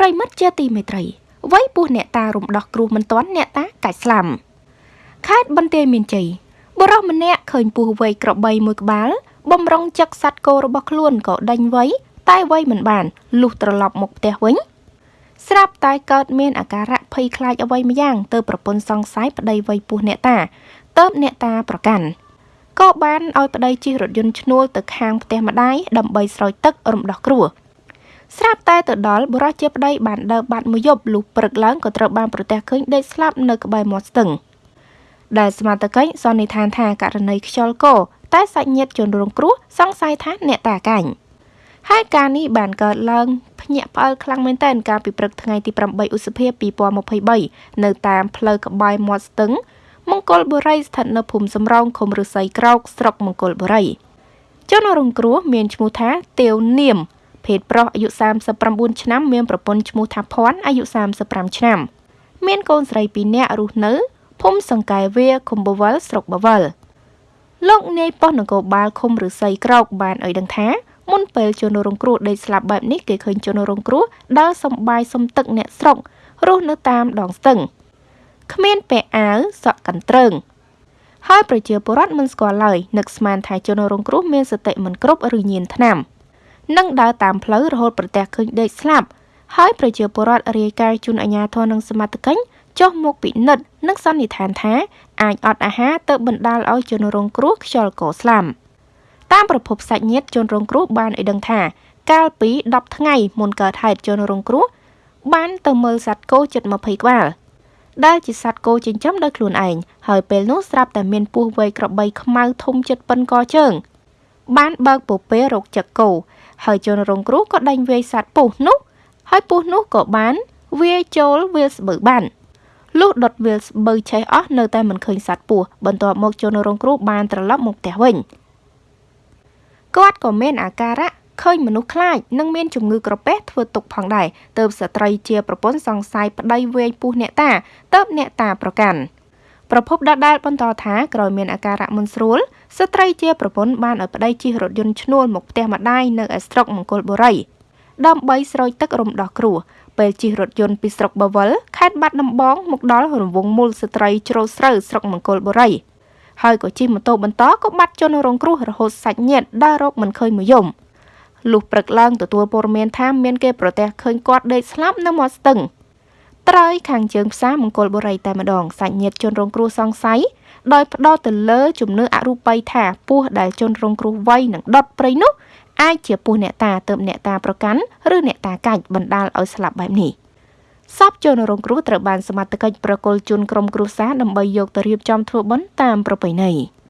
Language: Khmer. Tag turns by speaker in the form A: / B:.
A: ប្រិមិត្តជាទីមេត្រីវ័យពោះអ្នកតារំដោះគ្រោះមិនទាន់អ្នកតាកាច់ស្លាំខេត្តបន្ទាយមានជ័យបុរសម្នាក់ឃើញពស់វ័យក្របីមួយក្បាលបំរុងចឹកសัตว์គោរបស់ខ្លួនក៏ដេញវ័យតែវ័យមិនបានលុះត្រឡប់មកផ្ទះវិញស្រាប់តែកើតមានអាការៈភ័យខ្លាចអ្វីម្យ៉ាងទៅប្រពន្ធសង្ស័យប្តីវ័យពោះអ្នកតាទៅអ្នកតាប្រកាន់ក៏បានឲ្យប្តីជិះរថយន្តឈ្នួលទៅខាងផ្ទះម្ដាយដើម្បីស្រោចទឹករំដោះគ្រោះ ស្រាប់តែទៅដល់បុរសជាប្តីបានដើរបាត់មួយយប់លុះព្រឹកឡើងក៏ត្រូវបានប្រទះឃើញដេកស្លាប់នៅក្បែរមាត់ស្ទឹងដែលសមត្ថកិច្ចសន្និដ្ឋានថាករណីខ្យល់កតែសាច់ញាតិជនរងគ្រោះសង្ស័យថាអ្នកតាកាញ់ហើយការនេះបានកើតឡើងភ្ញាក់ផ្អើលខ្លាំងមែនទែនកាលពីព្រឹកថ្ងៃទី8ឧសភា2023នៅតាមផ្លូវក្បែរមាត់ស្ទឹង មង្គលបុរីស្ថិតនៅភូមិសំរោងឃុំឫស្សីក្រោកស្រុកមង្គលបុរីជនរងគ្រោះមានឈ្មោះថាទាវនាម ភេទប្រុសអាយុ39ឆ្នាំមានប្រពន្ធឈ្មោះថាភ័ណ្ឌអាយុ35ឆ្នាំមានកូនស្រី2នាក់រស់នៅភូមិសង្កែវាឃុំបវលស្រុកបវលលោកនាយប៉ុស្តិ៍នគរបាលឃុំឫស្សីក្រោកបានឲ្យដឹងថាមុនពេលជនរងគ្រោះដេកស្លាប់បែបនេះគេឃើញជនរងគ្រោះដើរសំបាយសំទឹកអ្នកស្រុករស់នៅតាមដងស្ទឹងគ្មានពាក់អាវសក់កន្ទ្រើងហើយប្រជាពលរដ្ឋមិនស្គាល់ឡើយនឹកស្មានថាជនរងគ្រោះមានសតិមិនគ្រប់ឬញៀនថ្នាំ និងដើរតាមផ្លូវរហូតប្រទះឃើញដេកស្លាប់ហើយប្រជាពលរដ្ឋរាយការណ៍ជូនអាជ្ញាធរនិងសមត្ថកិច្ចចុះមកពិនិត្យនិងសន្និដ្ឋានថាអាចអត់អាហារទៅបណ្ដាលឲ្យជនរងគ្រោះខ្យល់កស្លាប់តាមប្រភពសាច់ញាតិជនរងគ្រោះបានឲ្យដឹងថាកាលពី10ថ្ងៃមុនកើតហេតុជនរងគ្រោះបានទៅមើលសត្វគោជិត20ក្បាលដែលជាសត្វគោចិញ្ចឹមដោយខ្លួនឯងហើយពេលនោះស្រាប់តែមានពស់វែកក្របីខ្មៅធំជិតប៉ុនកជើង បានបើកពពេលរកចឹកគោហើយជនរងគ្រោះក៏ដេញវាយសត្វពស់នោះ ហើយពស់នោះក៏បានវាយចូលវាលស្បូវបានលុះដុតវាលស្បូវឆេះអស់នៅតែមិនឃើញសត្វពស់បន្ទាប់មកជនរងគ្រោះបានត្រឡប់មកផ្ទះវិញគាត់ក៏មានអាការៈឃើញមនុស្សខ្លាចនិងមានជំងឺក្រពះធ្វើទុកផងដែរទើបស្ត្រីជាប្រពន្ធសង្ស័យប្តីវេយពុះអ្នកតាទើបអ្នកតាប្រកាន់ប្រភពដដែលបន្តថាក្រោយមានអាការៈមិនស្រួល ស្ត្រីជាប្រពន្ធបានឲ្យប្តីជិះរថយន្តឈ្នួលមកផ្ទះម្ដាយនៅឯស្រុកមង្គលបុរីដើម្បីស្រោចទឹករំដោះគ្រោះពេលជិះរថយន្តពីស្រុកបវលខេត្តបាត់ដំបងមកដល់រង្វង់មូលស្ត្រីជ្រោស្រូវស្រុកមង្គលបុរីហើយក៏ជិះម៉ូតូបន្តក៏បាត់ជនរងគ្រោះរហូតសាច់ញាតិដើររកមិនឃើញមួយយំលុះព្រឹកឡើងទទួលព័ត៌មានថាមានគេប្រទះឃើញគាត់ដេកស្លាប់នៅមាត់ស្ទឹងត្រើយខាងជើងផ្សារមង្គលបុរីតែម្ដងសាច់ញាតិជនរងគ្រោះសង្ស័យ ដោយផ្ដោតទៅលើជំនឿអរូបីថាពស់ដែលជនរងគ្រោះវ័យនឹងដុតព្រៃនោះអាចជាពស់អ្នកតាទៅអ្នកតាប្រកាន់ឬអ្នកតាកាច់បណ្ដាលឲ្យស្លាប់បែបនេះសពជនរងគ្រោះត្រូវបានសមត្ថកិច្ចប្រគល់ជូនក្រុមគ្រួសារដើម្បីយកទៅរៀបចំធ្វើបុណ្យតាមប្រពៃណី។